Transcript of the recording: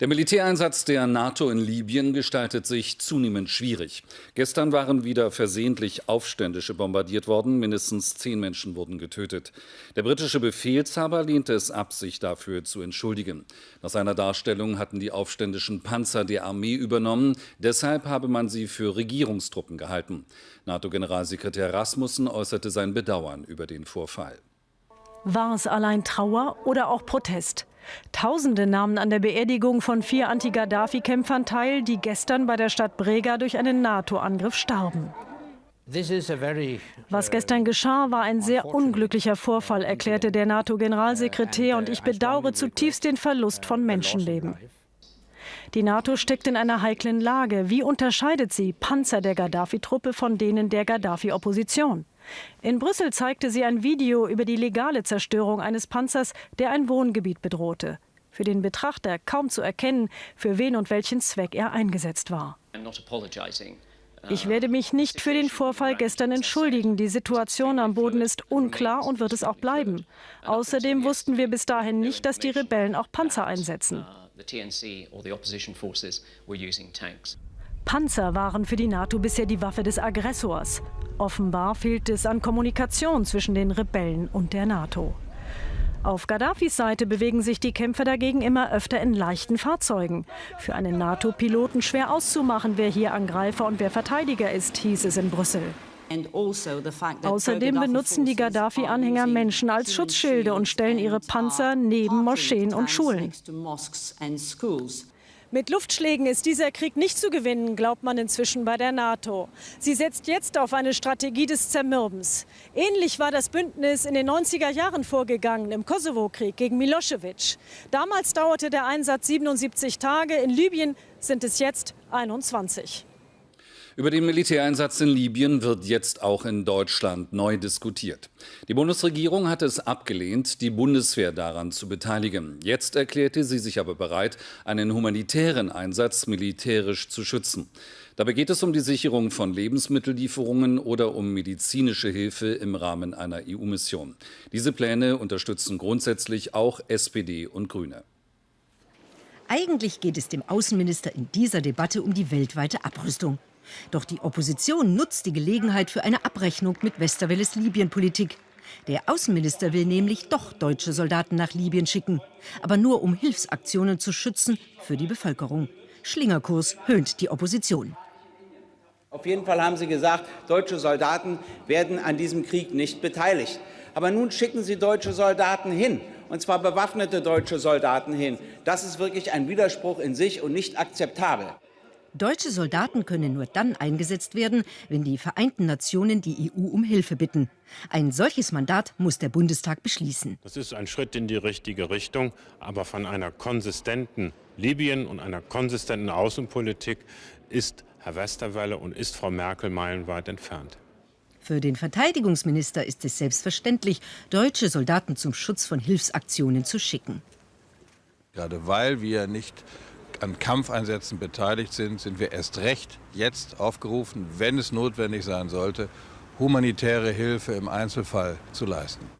Der Militäreinsatz der NATO in Libyen gestaltet sich zunehmend schwierig. Gestern waren wieder versehentlich Aufständische bombardiert worden. Mindestens zehn Menschen wurden getötet. Der britische Befehlshaber lehnte es ab, sich dafür zu entschuldigen. Nach seiner Darstellung hatten die aufständischen Panzer der Armee übernommen. Deshalb habe man sie für Regierungstruppen gehalten. NATO-Generalsekretär Rasmussen äußerte sein Bedauern über den Vorfall. War es allein Trauer oder auch Protest? Tausende nahmen an der Beerdigung von vier Anti-Gaddafi-Kämpfern teil, die gestern bei der Stadt Brega durch einen NATO-Angriff starben. Was gestern geschah, war ein sehr unglücklicher Vorfall, erklärte der NATO-Generalsekretär, und ich bedauere zutiefst den Verlust von Menschenleben. Die NATO steckt in einer heiklen Lage. Wie unterscheidet sie Panzer der Gaddafi-Truppe von denen der Gaddafi-Opposition? In Brüssel zeigte sie ein Video über die legale Zerstörung eines Panzers, der ein Wohngebiet bedrohte. Für den Betrachter kaum zu erkennen, für wen und welchen Zweck er eingesetzt war. Ich werde mich nicht für den Vorfall gestern entschuldigen. Die Situation am Boden ist unklar und wird es auch bleiben. Außerdem wussten wir bis dahin nicht, dass die Rebellen auch Panzer einsetzen. Panzer waren für die NATO bisher die Waffe des Aggressors. Offenbar fehlt es an Kommunikation zwischen den Rebellen und der NATO. Auf Gaddafis Seite bewegen sich die Kämpfer dagegen immer öfter in leichten Fahrzeugen. Für einen NATO-Piloten schwer auszumachen, wer hier Angreifer und wer Verteidiger ist, hieß es in Brüssel. Also Außerdem benutzen die Gaddafi-Anhänger Menschen als Schutzschilde und stellen ihre Panzer neben Moscheen und Schulen. Mit Luftschlägen ist dieser Krieg nicht zu gewinnen, glaubt man inzwischen bei der NATO. Sie setzt jetzt auf eine Strategie des Zermürbens. Ähnlich war das Bündnis in den 90er Jahren vorgegangen im Kosovo-Krieg gegen Milosevic. Damals dauerte der Einsatz 77 Tage, in Libyen sind es jetzt 21. Über den Militäreinsatz in Libyen wird jetzt auch in Deutschland neu diskutiert. Die Bundesregierung hatte es abgelehnt, die Bundeswehr daran zu beteiligen. Jetzt erklärte sie sich aber bereit, einen humanitären Einsatz militärisch zu schützen. Dabei geht es um die Sicherung von Lebensmittellieferungen oder um medizinische Hilfe im Rahmen einer EU-Mission. Diese Pläne unterstützen grundsätzlich auch SPD und Grüne. Eigentlich geht es dem Außenminister in dieser Debatte um die weltweite Abrüstung. Doch die Opposition nutzt die Gelegenheit für eine Abrechnung mit Westerwelles Libyen-Politik. Der Außenminister will nämlich doch deutsche Soldaten nach Libyen schicken, aber nur um Hilfsaktionen zu schützen für die Bevölkerung. Schlingerkurs höhnt die Opposition. Auf jeden Fall haben Sie gesagt, deutsche Soldaten werden an diesem Krieg nicht beteiligt. Aber nun schicken Sie deutsche Soldaten hin, und zwar bewaffnete deutsche Soldaten hin. Das ist wirklich ein Widerspruch in sich und nicht akzeptabel. Deutsche Soldaten können nur dann eingesetzt werden, wenn die Vereinten Nationen die EU um Hilfe bitten. Ein solches Mandat muss der Bundestag beschließen. Das ist ein Schritt in die richtige Richtung, aber von einer konsistenten Libyen und einer konsistenten Außenpolitik ist Herr Westerwelle und ist Frau Merkel meilenweit entfernt. Für den Verteidigungsminister ist es selbstverständlich, deutsche Soldaten zum Schutz von Hilfsaktionen zu schicken. Gerade weil wir nicht an Kampfeinsätzen beteiligt sind, sind wir erst recht jetzt aufgerufen, wenn es notwendig sein sollte, humanitäre Hilfe im Einzelfall zu leisten.